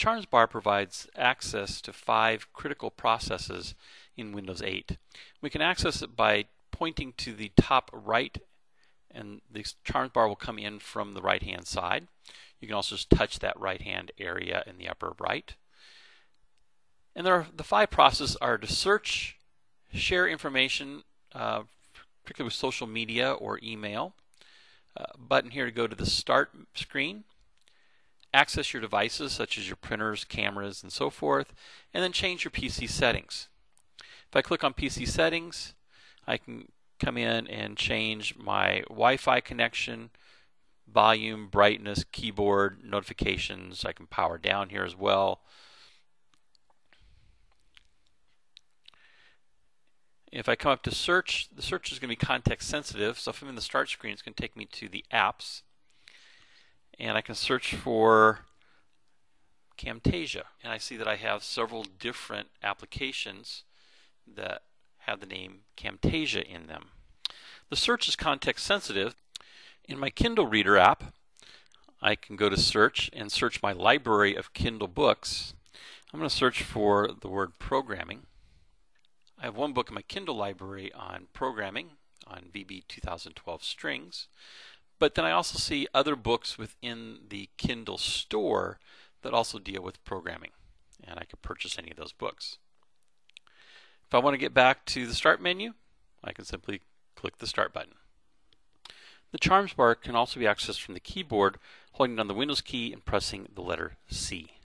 Charms bar provides access to five critical processes in Windows 8. We can access it by pointing to the top right and the Charms bar will come in from the right hand side. You can also just touch that right hand area in the upper right. And there are, the five processes are to search, share information, uh, particularly with social media or email. Uh, button here to go to the start screen access your devices such as your printers, cameras, and so forth, and then change your PC settings. If I click on PC settings, I can come in and change my Wi-Fi connection, volume, brightness, keyboard, notifications. I can power down here as well. If I come up to search, the search is going to be context sensitive. So if I'm in the start screen, it's going to take me to the apps and I can search for Camtasia and I see that I have several different applications that have the name Camtasia in them. The search is context sensitive. In my Kindle Reader app I can go to search and search my library of Kindle books. I'm going to search for the word programming. I have one book in my Kindle library on programming on VB 2012 strings. But then I also see other books within the Kindle store that also deal with programming. And I could purchase any of those books. If I want to get back to the Start menu, I can simply click the Start button. The Charms bar can also be accessed from the keyboard, holding down the Windows key and pressing the letter C.